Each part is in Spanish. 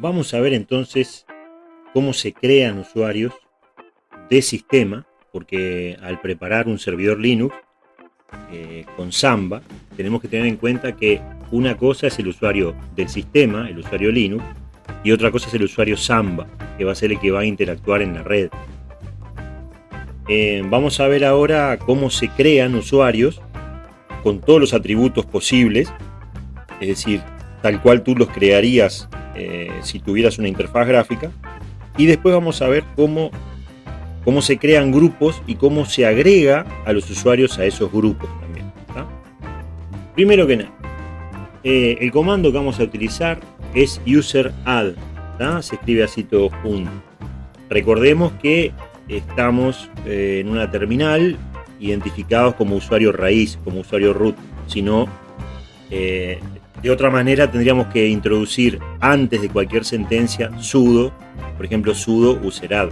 Vamos a ver entonces cómo se crean usuarios de sistema, porque al preparar un servidor Linux eh, con Samba, tenemos que tener en cuenta que una cosa es el usuario del sistema, el usuario Linux, y otra cosa es el usuario Samba, que va a ser el que va a interactuar en la red. Eh, vamos a ver ahora cómo se crean usuarios con todos los atributos posibles, es decir, tal cual tú los crearías eh, si tuvieras una interfaz gráfica. Y después vamos a ver cómo, cómo se crean grupos y cómo se agrega a los usuarios a esos grupos también. Primero que nada, eh, el comando que vamos a utilizar es user add. Se escribe así todo junto. Recordemos que estamos eh, en una terminal identificados como usuario raíz, como usuario root. Si no, de otra manera tendríamos que introducir antes de cualquier sentencia sudo, por ejemplo sudo userad.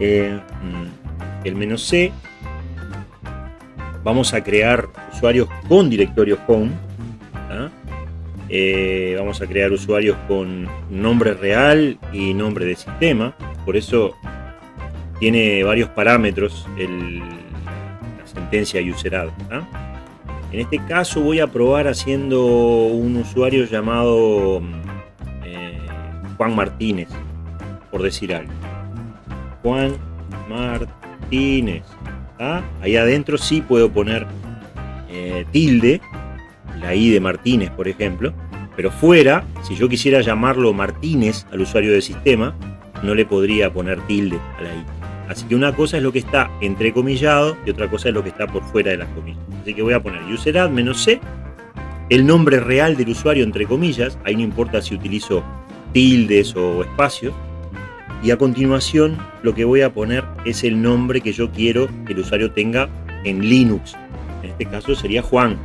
Eh, mm, el menos C, vamos a crear usuarios con directorio home. Eh, vamos a crear usuarios con nombre real y nombre de sistema. Por eso tiene varios parámetros la sentencia userad. En este caso voy a probar haciendo un usuario llamado eh, Juan Martínez, por decir algo. Juan Martínez. Ahí adentro sí puedo poner eh, tilde, la I de Martínez, por ejemplo. Pero fuera, si yo quisiera llamarlo Martínez al usuario del sistema, no le podría poner tilde a la I. Así que una cosa es lo que está entrecomillado y otra cosa es lo que está por fuera de las comillas. Así que voy a poner userad menos c, el nombre real del usuario entre comillas, ahí no importa si utilizo tildes o espacios, y a continuación lo que voy a poner es el nombre que yo quiero que el usuario tenga en Linux. En este caso sería Juan,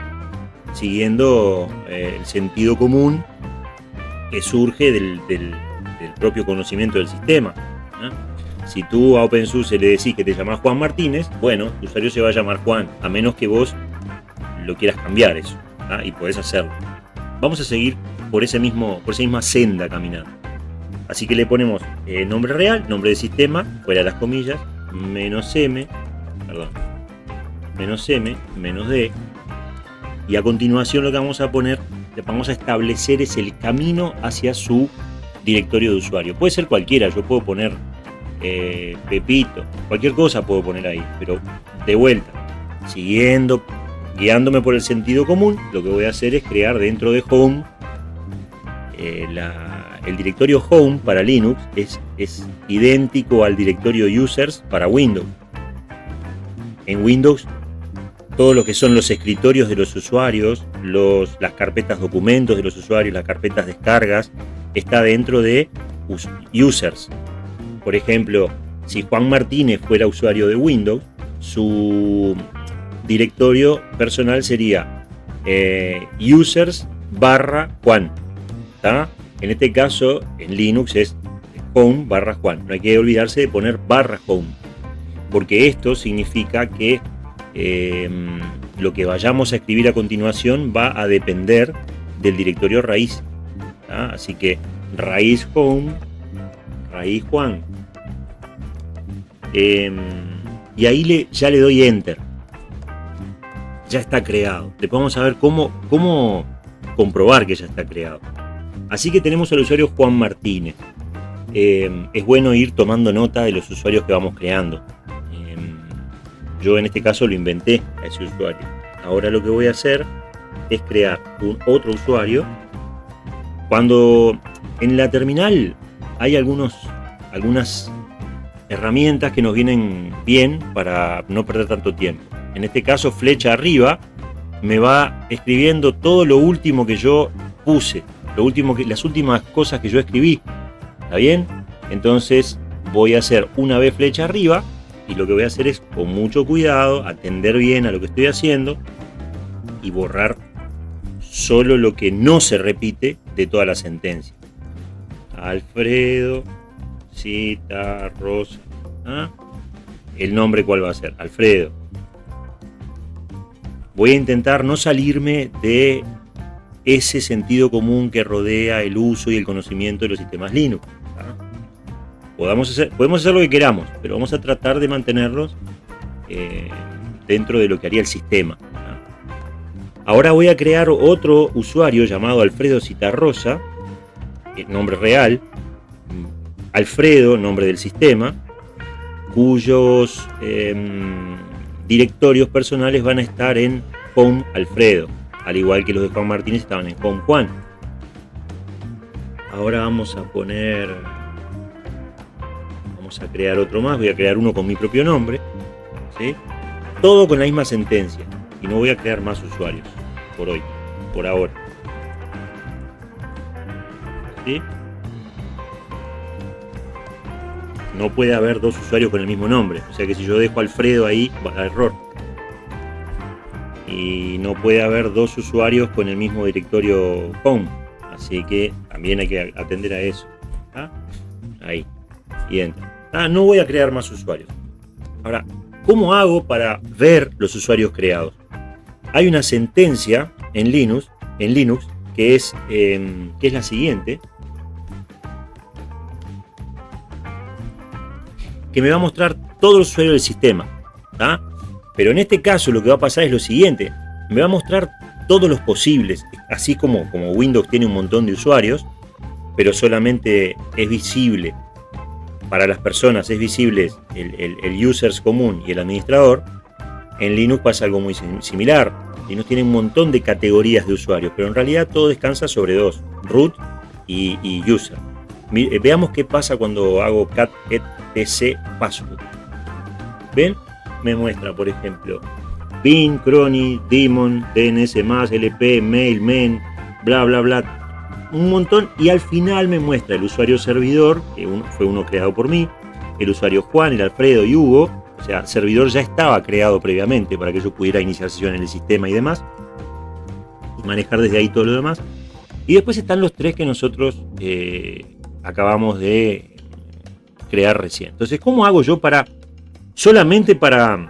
siguiendo eh, el sentido común que surge del, propio conocimiento del sistema. Si tú a OpenSUSE le decís que te llamas Juan Martínez, bueno, tu usuario se va a llamar Juan, a menos que vos lo quieras cambiar eso, ¿ah? y podés hacerlo. Vamos a seguir por, ese mismo, por esa misma senda caminando. Así que le ponemos eh, nombre real, nombre de sistema, fuera de las comillas, menos M, perdón, menos M, menos D, y a continuación lo que vamos a poner, vamos a establecer es el camino hacia su directorio de usuario. Puede ser cualquiera, yo puedo poner eh, Pepito, cualquier cosa puedo poner ahí, pero de vuelta, siguiendo, guiándome por el sentido común, lo que voy a hacer es crear dentro de Home, eh, el directorio Home para Linux es, es idéntico al directorio Users para Windows. En Windows todo lo que son los escritorios de los usuarios, las carpetas documentos de los usuarios, las carpetas descargas, está dentro de users. Por ejemplo, si Juan Martínez fuera usuario de Windows, su directorio personal sería eh, users barra Juan. En este caso, en Linux es home barra Juan. No hay que olvidarse de poner barra home, porque esto significa que em, lo que vayamos a escribir a continuación va a depender del directorio raíz. Así que raíz home ahí Juan. Em, y ahí le, ya le doy enter. Ya está creado. Le podemos saber cómo, cómo comprobar que ya está creado. Así que tenemos al usuario Juan Martínez. Em, es bueno ir tomando nota de los usuarios que vamos creando. Em, yo en este caso lo inventé a ese usuario. Ahora lo que voy a hacer es crear un otro usuario. Cuando en la terminal hay algunos, algunas herramientas que nos vienen bien para no perder tanto tiempo. En este caso, flecha arriba me va escribiendo todo lo último que yo puse, lo último que, las últimas cosas que yo escribí. ¿Está bien? Entonces voy a hacer una vez flecha arriba y lo que voy a hacer es con mucho cuidado atender bien a lo que estoy haciendo y borrar solo lo que no se repite de toda la sentencia. Alfredo Cita Rosa. ¿ah? El nombre cuál va a ser, Alfredo. Voy a intentar no salirme de ese sentido común que rodea el uso y el conocimiento de los sistemas Linux. Podamos hacer, podemos hacer lo que queramos, pero vamos a tratar de mantenerlos eh, dentro de lo que haría el sistema. Ahora voy a crear otro usuario llamado Alfredo Citarrosa, nombre real, Alfredo, nombre del sistema, cuyos em, directorios personales van a estar en Home Alfredo, al igual que los de Juan Martínez estaban en Home Juan. Ahora vamos a poner, vamos a crear otro más, voy a crear uno con mi propio nombre, todo con la misma sentencia, y no voy a crear más usuarios por hoy, por ahora. No puede haber dos usuarios con el mismo nombre. O sea que si yo dejo Alfredo ahí, va a error. Y no puede haber dos usuarios con el mismo directorio home. Así que también hay que atender a eso. ¿ah? Ahí. Y entra. Ah, no voy a crear más usuarios. Ahora, ¿cómo hago para ver los usuarios creados? Hay una sentencia en Linux, en Linux que, es, em, que es la siguiente. Que me va a mostrar todos los usuarios del sistema. Pero en este caso lo que va a pasar es lo siguiente. Me va a mostrar todos los posibles, así como, como Windows tiene un montón de usuarios, pero solamente es visible para las personas, es visible el, el, users común y el administrador. En Linux pasa algo muy similar. Linux tiene un montón de categorías de usuarios, pero en realidad todo descansa sobre dos, root y user. Eh, veamos qué pasa cuando hago cat etc password. ¿Ven? Me muestra, por ejemplo, bin, crony, daemon, dns, lp, mail, men, bla, bla, bla. Un montón. Y al final me muestra el usuario servidor, que fue uno creado por mí, el usuario Juan, el Alfredo y Hugo. O sea, servidor ya estaba creado previamente para que yo pudiera iniciar sesión en el sistema y demás. Y manejar desde ahí todo lo demás. Y después están los tres que nosotros eh, acabamos de crear recién. Entonces, ¿cómo hago yo para, solamente para,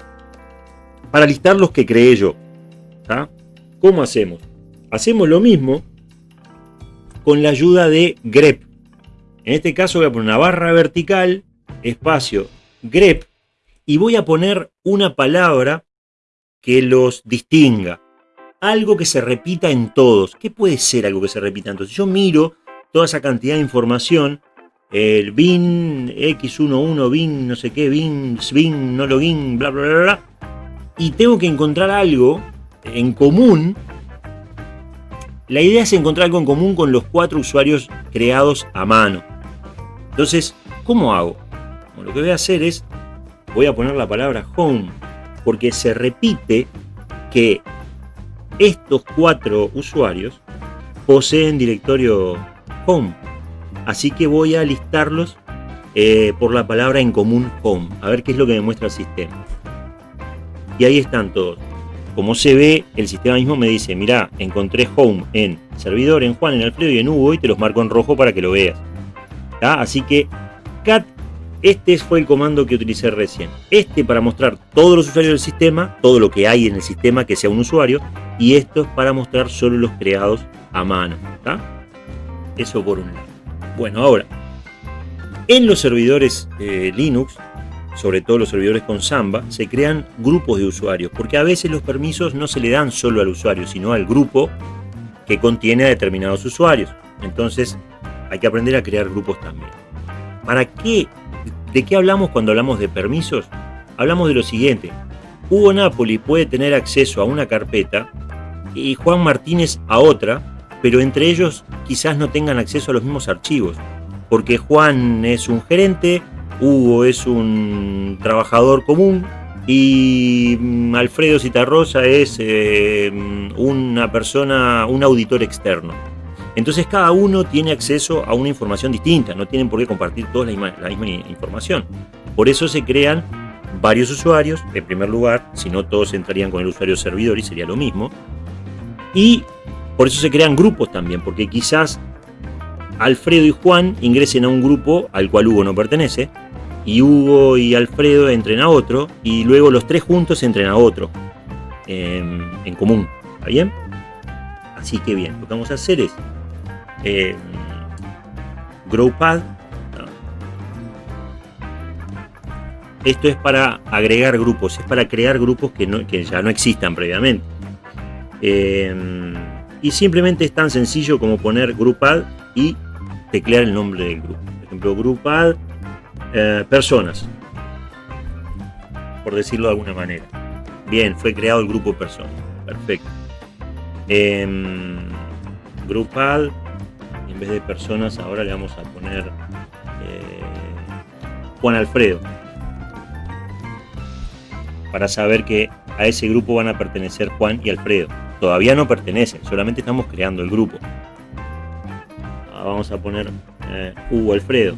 para listar los que creé yo? ¿Cómo hacemos? Hacemos lo mismo con la ayuda de grep. En este caso voy a poner una barra vertical, espacio, grep, y voy a poner una palabra que los distinga. Algo que se repita en todos. ¿Qué puede ser algo que se repita en todos? Yo miro toda esa cantidad de información, el bin x11, bin no sé qué, bin, bin, no login, bla, bla, bla, bla, y tengo que encontrar algo en común. La idea es encontrar algo en común con los cuatro usuarios creados a mano. Entonces, ¿cómo hago? lo que voy a hacer es, voy a poner la palabra home, porque se repite que estos cuatro usuarios poseen directorio home. Así que voy a listarlos eh, por la palabra en común home, a ver qué es lo que me muestra el sistema. Y ahí están todos. Como se ve, el sistema mismo me dice, mira, encontré home en servidor, en Juan, en Alfredo y en Hugo y te los marco en rojo para que lo veas. Así que cat, este fue el comando que utilicé recién. Este para mostrar todos los usuarios del sistema, todo lo que hay en el sistema que sea un usuario, y esto es para mostrar solo los creados a mano. Eso por un lado. Bueno, ahora, en los servidores eh, Linux, sobre todo los servidores con Samba, se crean grupos de usuarios, porque a veces los permisos no se le dan solo al usuario, sino al grupo que contiene a determinados usuarios. Entonces, hay que aprender a crear grupos también. ¿Para qué? ¿De qué hablamos cuando hablamos de permisos? Hablamos de lo siguiente. Hugo Napoli puede tener acceso a una carpeta y Juan Martínez a otra, pero entre ellos quizás no tengan acceso a los mismos archivos, porque Juan es un gerente, Hugo es un trabajador común y mm, Alfredo Citarrosa es eh, una persona, un auditor externo. Entonces cada uno tiene acceso a una información distinta, no tienen por qué compartir todos la misma, la misma información. Por eso se crean varios usuarios, en primer lugar, si no todos entrarían con el usuario servidor y sería lo mismo. Y por eso se crean grupos también, porque quizás Alfredo y Juan ingresen a un grupo al cual Hugo no pertenece, y Hugo y Alfredo entren a otro, y luego los tres juntos entren a otro, en, común. ¿Está bien? Así que bien, lo que vamos a hacer es eh, GrowPad. Esto es para agregar grupos, es para crear grupos que, que ya no existan previamente. Eh, y simplemente es tan sencillo como poner GroupAdd y teclear el nombre del grupo. Por ejemplo, GroupAdd eh, personas, por decirlo de alguna manera. Bien, fue creado el grupo personas. Perfecto. Eh, GroupAdd, en vez de personas, ahora le vamos a poner eh, Juan Alfredo. Para saber que a ese grupo van a pertenecer Juan y Alfredo. Todavía no pertenecen, solamente estamos creando el grupo. Ah, vamos a poner eh, Hugo Alfredo.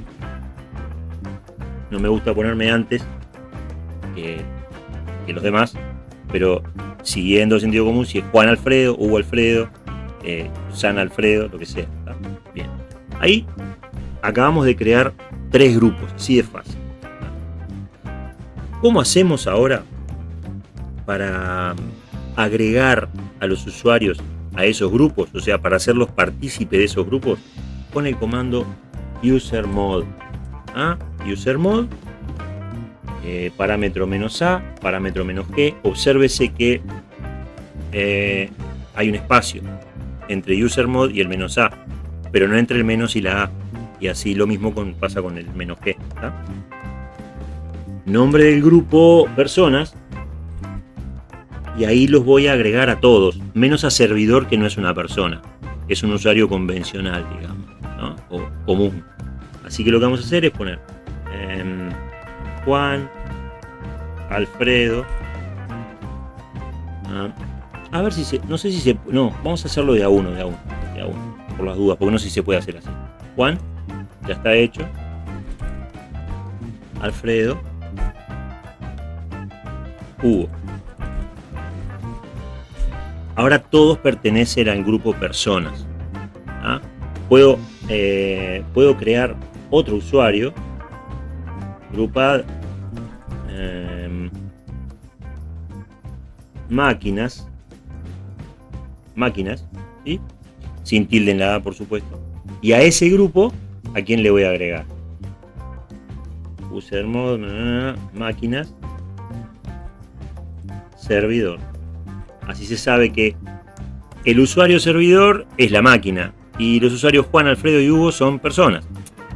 No me gusta ponerme antes que, los demás, pero siguiendo el sentido común, si es Juan Alfredo, Hugo Alfredo, eh, San Alfredo, lo que sea. Bien. Ahí acabamos de crear tres grupos, así de fácil. ¿Cómo hacemos ahora para agregar a los usuarios a esos grupos, o sea, para hacerlos partícipes de esos grupos, con el comando usermod. ¿Ah? Usermod, eh, parámetro menos A, parámetro menos G. Obsérvese que eh, hay un espacio entre usermod y el menos A, pero no entre el menos y la A. Y así lo mismo pasa con el menos G. Nombre del grupo personas y ahí los voy a agregar a todos, menos a servidor que no es una persona, es un usuario convencional, digamos, o común. Así que lo que vamos a hacer es poner em, Juan, Alfredo. A ver si se, no sé si se, no, vamos a hacerlo de a uno, de a uno, de a uno, por las dudas, porque no sé si se puede hacer así. Juan, ya está hecho. Alfredo, Hugo. Ahora todos pertenecen al grupo personas. ¿ah? Puedo, eh, puedo crear otro usuario, grupar em, máquinas, máquinas, sin tilde en la por supuesto. Y a ese grupo, ¿a quién le voy a agregar? User mode, máquinas, servidor. Así se sabe que el usuario servidor es la máquina y los usuarios Juan, Alfredo y Hugo son personas.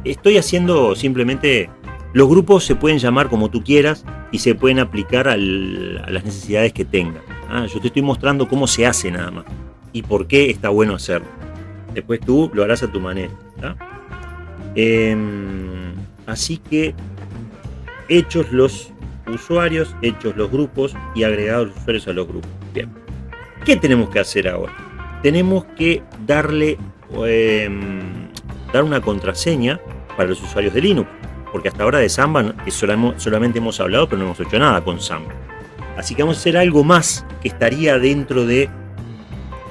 Estoy haciendo simplemente... Los grupos se pueden llamar como tú quieras y se pueden aplicar a las necesidades que tengan. Ah, yo te estoy mostrando cómo se hace nada más y por qué está bueno hacerlo. Después tú lo harás a tu manera. Em, así que hechos los usuarios, hechos los grupos y agregados los usuarios a los grupos. Bien. ¿Qué tenemos que hacer ahora? Tenemos que darle em, dar una contraseña para los usuarios de Linux. Porque hasta ahora de Samba solamente hemos hablado, pero no hemos hecho nada con Samba. Así que vamos a hacer algo más que estaría dentro de,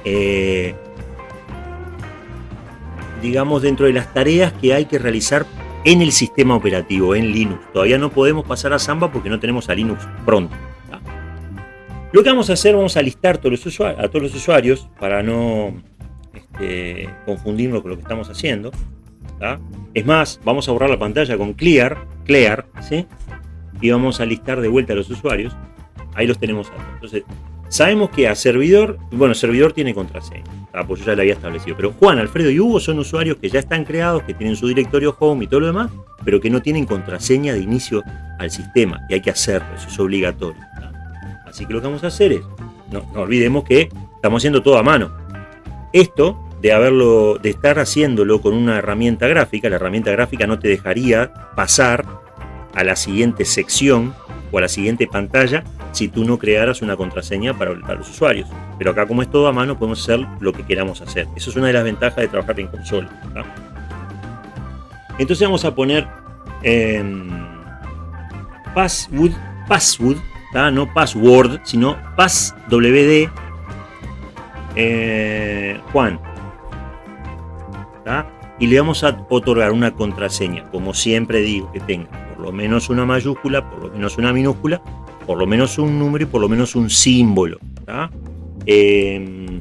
eh, digamos, dentro de las tareas que hay que realizar en el sistema operativo, en Linux. Todavía no podemos pasar a Samba porque no tenemos a Linux pronto. Lo que vamos a hacer, vamos a listar a todos los usuarios para no este, confundirnos con lo que estamos haciendo. Es más, vamos a borrar la pantalla con clear, clear, ¿sí? y vamos a listar de vuelta a los usuarios. Ahí los tenemos. Entonces, Sabemos que a servidor, bueno, servidor tiene contraseña, pues yo ya la había establecido, pero Juan, Alfredo y Hugo son usuarios que ya están creados, que tienen su directorio home y todo lo demás, pero que no tienen contraseña de inicio al sistema y hay que hacerlo, eso es obligatorio. Así que lo que vamos a hacer es, no, olvidemos que estamos haciendo todo a mano. Esto de haberlo, de estar haciéndolo con una herramienta gráfica, la herramienta gráfica no te dejaría pasar a la siguiente sección o a la siguiente pantalla si tú no crearas una contraseña para, los usuarios. Pero acá como es todo a mano podemos hacer lo que queramos hacer. Eso es una de las ventajas de trabajar en consola. Entonces vamos a poner em, password, password no password, sino passwd eh, Juan. Y le vamos a otorgar una contraseña, como siempre digo, que tenga por lo menos una mayúscula, por lo menos una minúscula por lo menos un número y por lo menos un símbolo. Em,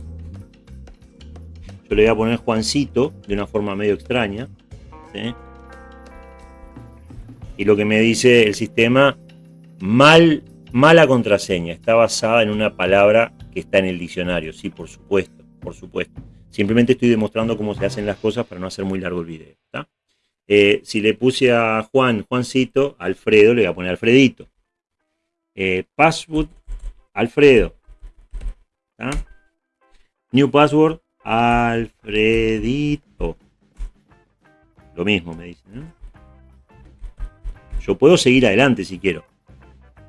Yo le voy a poner Juancito de una forma medio extraña. Y lo que me dice el sistema, mal, mala contraseña. Está basada en una palabra que está en el diccionario. Sí, por supuesto, por supuesto. Simplemente estoy demostrando cómo se hacen las cosas para no hacer muy largo el video. Eh, si le puse a Juan, Juancito, Alfredo, le voy a poner Alfredito. Eh, password, Alfredo. New password, Alfredito. Lo mismo me dicen. Yo puedo seguir adelante si quiero.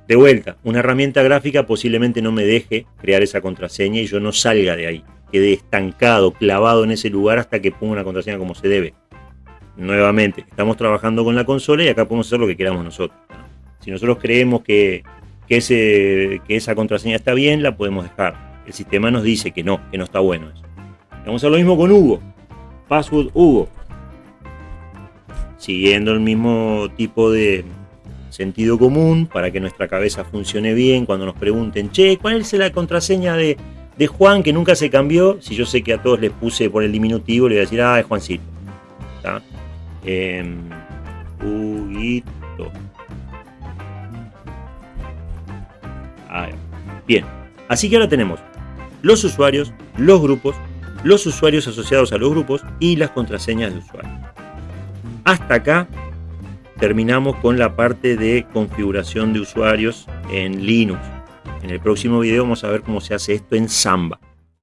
De vuelta, una herramienta gráfica posiblemente no me deje crear esa contraseña y yo no salga de ahí. Quede estancado, clavado en ese lugar hasta que ponga una contraseña como se debe. Nuevamente, estamos trabajando con la consola y acá podemos hacer lo que queramos nosotros. Si nosotros creemos que, que, que esa contraseña está bien, la podemos dejar. El sistema nos dice que no, que no está bueno eso. Vamos a hacer lo mismo con Hugo. Password Hugo. Siguiendo el mismo tipo de sentido común para que nuestra cabeza funcione bien. Cuando nos pregunten, che, ¿cuál es la contraseña de, Juan que nunca se cambió? Si yo sé que a todos les puse por el diminutivo, le voy a decir, ah, es Juancito. Eh, Huguito. bien, así que ahora tenemos los usuarios, los grupos, los usuarios asociados a los grupos y las contraseñas de usuario. Hasta acá terminamos con la parte de configuración de usuarios en Linux. En el próximo video vamos a ver cómo se hace esto en Samba.